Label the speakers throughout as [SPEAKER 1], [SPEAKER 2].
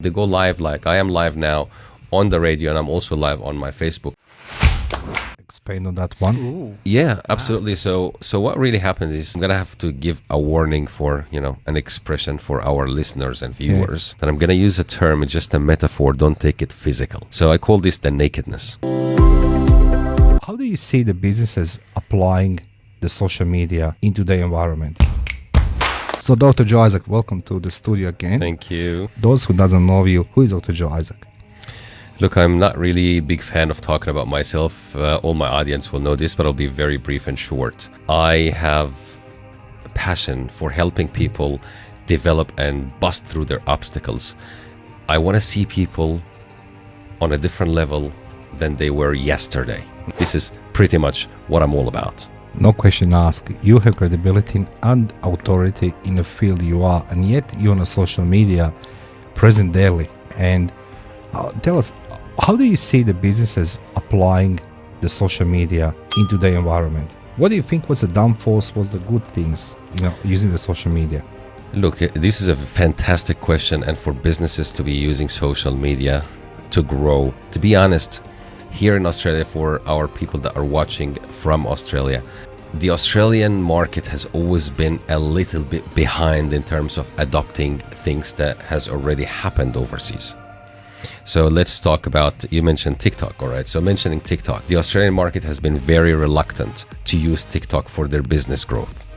[SPEAKER 1] They go live like I am live now on the radio and I'm also live on my Facebook.
[SPEAKER 2] Explain on that one.
[SPEAKER 1] Yeah, ah. absolutely. So so what really happens is I'm gonna have to give a warning for, you know, an expression for our listeners and viewers. And I'm gonna use a term, it's just a metaphor, don't take it physical. So I call this the nakedness.
[SPEAKER 2] How do you see the businesses applying the social media into the environment? So, Dr. Joe Isaac, welcome to the studio again.
[SPEAKER 1] Thank you.
[SPEAKER 2] Those who doesn't know you, who is Dr. Joe Isaac?
[SPEAKER 1] Look, I'm not really a big fan of talking about myself. Uh, all my audience will know this, but I'll be very brief and short. I have a passion for helping people develop and bust through their obstacles. I want to see people on a different level than they were yesterday. This is pretty much what I'm all about.
[SPEAKER 2] No question asked. You have credibility and authority in the field you are, and yet you're on a social media present daily. And uh, tell us, how do you see the businesses applying the social media into the environment? What do you think was the downfalls, was the good things, you know, using the social media?
[SPEAKER 1] Look, this is a fantastic question, and for businesses to be using social media to grow. To be honest, here in Australia, for our people that are watching from Australia, the Australian market has always been a little bit behind in terms of adopting things that has already happened overseas. So let's talk about, you mentioned TikTok, all right? So mentioning TikTok, the Australian market has been very reluctant to use TikTok for their business growth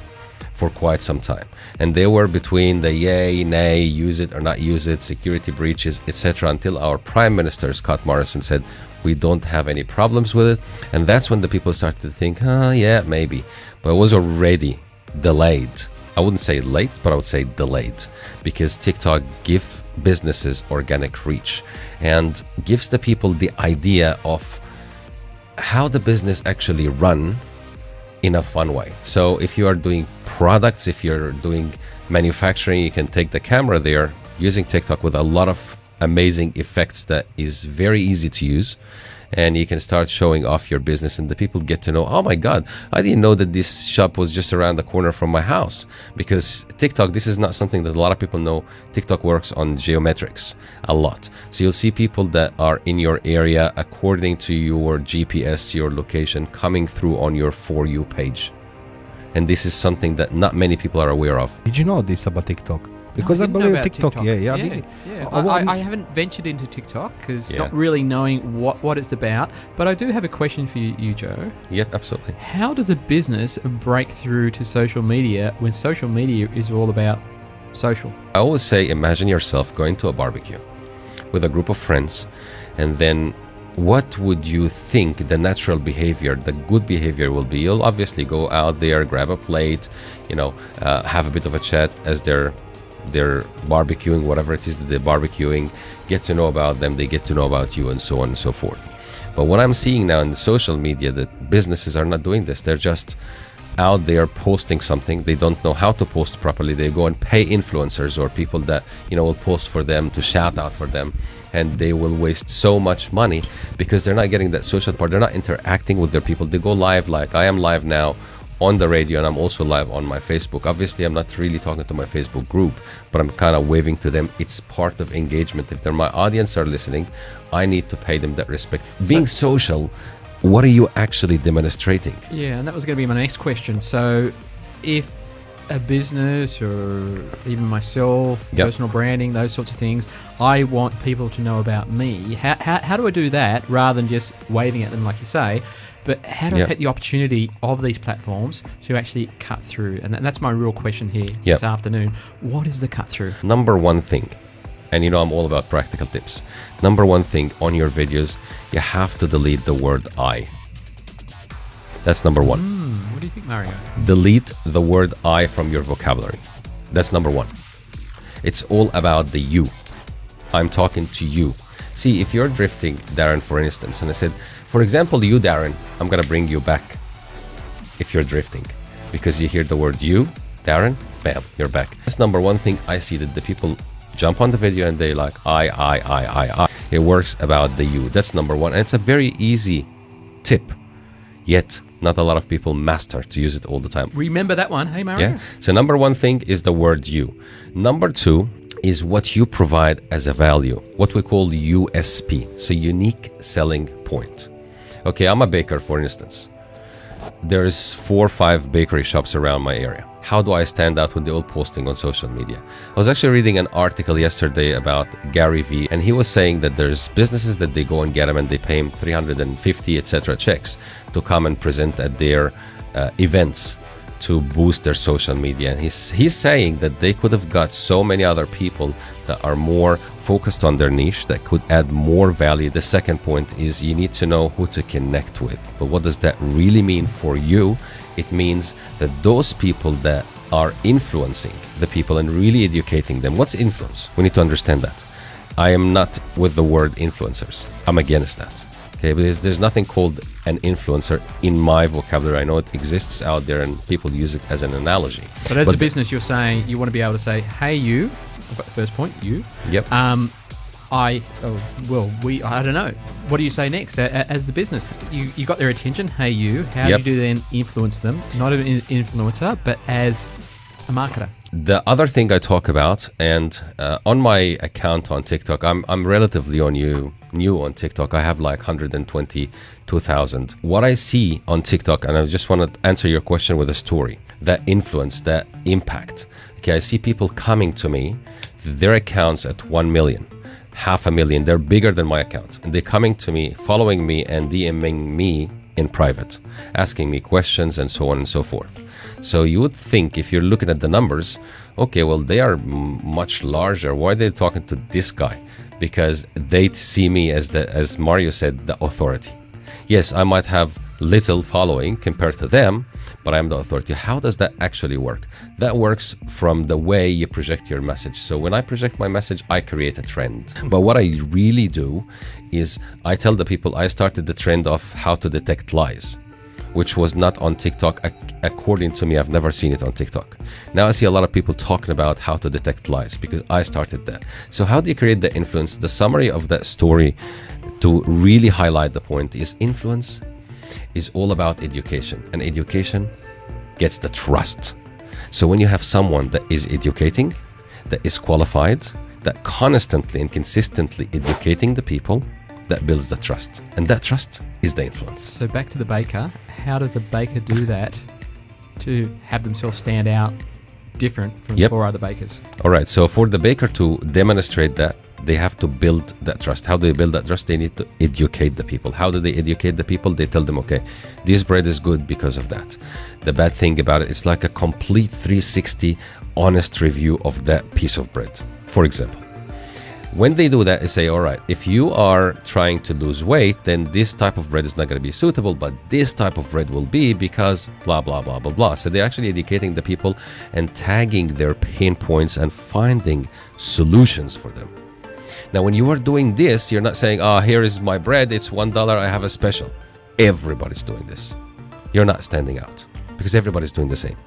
[SPEAKER 1] for quite some time. And they were between the yay, nay, use it or not use it, security breaches, etc. until our Prime Minister, Scott Morrison, said, we don't have any problems with it. And that's when the people started to think, ah, yeah, maybe. But it was already delayed. I wouldn't say late, but I would say delayed because TikTok give businesses organic reach and gives the people the idea of how the business actually run in a fun way. So if you are doing products, if you're doing manufacturing, you can take the camera there using TikTok with a lot of amazing effects that is very easy to use. And you can start showing off your business and the people get to know oh my god i didn't know that this shop was just around the corner from my house. Because tiktok this is not something that a lot of people know. Tiktok works on geometrics a lot. So you'll see people that are in your area according to your gps your location coming through on your for you page and this is something that not many people are aware of
[SPEAKER 2] Did you know this about TikTok? Because
[SPEAKER 3] No,
[SPEAKER 2] I,
[SPEAKER 3] didn't
[SPEAKER 2] believe
[SPEAKER 3] about
[SPEAKER 2] TikTok, yeah, yeah, I
[SPEAKER 3] yeah,
[SPEAKER 2] did.
[SPEAKER 3] yeah.
[SPEAKER 2] I- I
[SPEAKER 3] I,
[SPEAKER 2] want-
[SPEAKER 3] I, I haven't ventured into TikTok because
[SPEAKER 1] Yeah.
[SPEAKER 3] not really knowing what, what it's about. But I do have a question for you, you, Joe.
[SPEAKER 1] yeah absolutely
[SPEAKER 3] How does a business break through to social media when social media is all about social?
[SPEAKER 1] I always say, imagine yourself going to a barbecue with a group of friends, and then what would you think the natural behavior, the good behavior will be? You'll obviously go out there, grab a plate, you know, uh, have a bit of a chat as they're they're barbecuing, whatever it is that they're barbecuing, get to know about them, they get to know about you, and so on and so forth. But what I'm seeing now in the social media that businesses are not doing this. They're just out there posting something. They don't know how to post properly. They go and pay influencers or people that you know will post for them to shout out for them, and they will waste so much money because they're not getting that social part. They're not interacting with their people. They go live like I am live now on the radio and I'm also live on my Facebook. Obviously, I'm not really talking to my Facebook group, but I'm kind of waving to them. It's part of engagement. If they're my audience are listening, I need to pay them that respect. Being social, what are you actually demonstrating?
[SPEAKER 3] Yeah, and that was going to be my next question. So, if a business or even myself,
[SPEAKER 1] Yep.
[SPEAKER 3] personal branding, those sorts of things, I want people to know about me. How, how, how do I do that rather than just waving at them, like you say? But how do
[SPEAKER 1] Yep.
[SPEAKER 3] I take the opportunity of these platforms to actually cut through? And that's my real question here
[SPEAKER 1] Yep.
[SPEAKER 3] this afternoon. What is the cut through?
[SPEAKER 1] Number one thing, and you know I'm all about practical tips. Number one thing on your videos, you have to delete the word I. That's number one.
[SPEAKER 3] Hmm, what do you think, Mario?
[SPEAKER 1] delete the word I from your vocabulary. That's number one. It's all about the you. I'm talking to you. See, if you're drifting, Darren, for instance, and I said, for example, you, Darren, I'm going to bring you back if you're drifting because you hear the word you, Darren, bam, you're back. That's number one thing I see that the people jump on the video and they like, I, I, I, I, I. It works about the you. That's number one. And it's a very easy tip, yet not a lot of people master to use it all the time.
[SPEAKER 3] Remember that one. Hey, Mario?
[SPEAKER 1] Yeah. So number one thing is the word you. Number two, is what you provide as a value, what we call USP, so unique selling point. Okay, I'm a baker, for instance. There's four or five bakery shops around my area. How do I stand out when they're all posting on social media? I was actually reading an article yesterday about Gary Vee, and he was saying that there's businesses that they go and get him and they pay him 350, etc. checks to come and present at their uh, events to boost their social media. And he's he's saying that they could have got so many other people that are more focused on their niche that could add more value. The second point is you need to know who to connect with. But what does that really mean for you? It means that those people that are influencing the people and really educating them. What's influence? We need to understand that. I am not with the word influencers. I'm against that. Okay, but there's, there's nothing called an influencer in my vocabulary. I know it exists out there and people use it as an analogy.
[SPEAKER 3] But as
[SPEAKER 1] But
[SPEAKER 3] a business, you're saying you want to be able to say, "Hey, you." I've got the first point. You.
[SPEAKER 1] Yep.
[SPEAKER 3] Um, I. Oh, well, we. I don't know. What do you say next? As the business, you you got their attention. Hey, you. How
[SPEAKER 1] Yep.
[SPEAKER 3] do you then influence them? Not an influencer, but as a marketer.
[SPEAKER 1] The other thing I talk about, and uh, on my account on TikTok, I'm I'm relatively on new new on TikTok. I have like 122,000. What I see on TikTok, and I just want to answer your question with a story. That influence, that impact. Okay, I see people coming to me, their accounts at one million, half a million. They're bigger than my account, and they're coming to me, following me, and DMing me in private, asking me questions and so on and so forth. So you would think if you're looking at the numbers, okay, well they are much larger. Why are they talking to this guy? Because they see me as the as Mario said, the authority. Yes, I might have little following compared to them, but I'm the authority. How does that actually work? That works from the way you project your message. So when I project my message, I create a trend. But what I really do is I tell the people I started the trend of how to detect lies which was not on TikTok. According to me, I've never seen it on TikTok. Now I see a lot of people talking about how to detect lies because I started that. So, how do you create the influence? The summary of that story to really highlight the point is influence is all about education, and education gets the trust. So, when you have someone that is educating, that is qualified, that constantly and consistently educating the people, that builds the trust. And that trust is the influence.
[SPEAKER 3] So back to the baker. How does the baker do that to have themselves stand out different from
[SPEAKER 1] Yep.
[SPEAKER 3] four other bakers?
[SPEAKER 1] All right. So for the baker to demonstrate that, they have to build that trust. How do they build that trust? They need to educate the people. How do they educate the people? They tell them, okay, this bread is good because of that. The bad thing about it, it's like a complete 360 honest review of that piece of bread. For example, when they do that, they say, all right, if you are trying to lose weight, then this type of bread is not going to be suitable, but this type of bread will be because blah, blah, blah, blah, blah. So they're actually educating the people and tagging their pain points and finding solutions for them. Now, when you are doing this, you're not saying, oh, here is my bread, it's $1, I have a special. Everybody's doing this. You're not standing out because everybody's doing the same.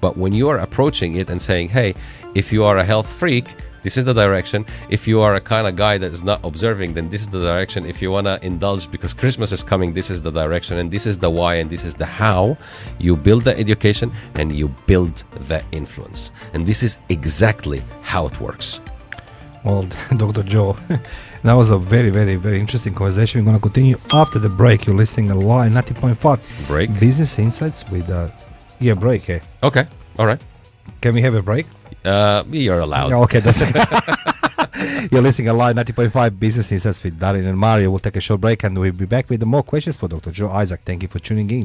[SPEAKER 1] But when you are approaching it and saying, hey, if you are a health freak, this is the direction. If you are a kind of guy that is not observing, then this is the direction. If you want to indulge because Christmas is coming, this is the direction. And this is the why and this is the how. You build the education and you build the influence. And this is exactly how it works.
[SPEAKER 2] Well, Dr. Joe, that was a very, very, very interesting conversation. We're going to continue after the break. You're listening to Line 90.5
[SPEAKER 1] Break.
[SPEAKER 2] Business Insights with uh, yeah, break. Eh?
[SPEAKER 1] Okay. All right.
[SPEAKER 2] Can we have a break?
[SPEAKER 1] Uh, you're allowed.
[SPEAKER 2] Okay, that's. You're listening to Line 90.5 Business Insights with Darin and Mario. We'll take a short break and we'll be back with more questions for Dr. Joe Isaac. Thank you for tuning in.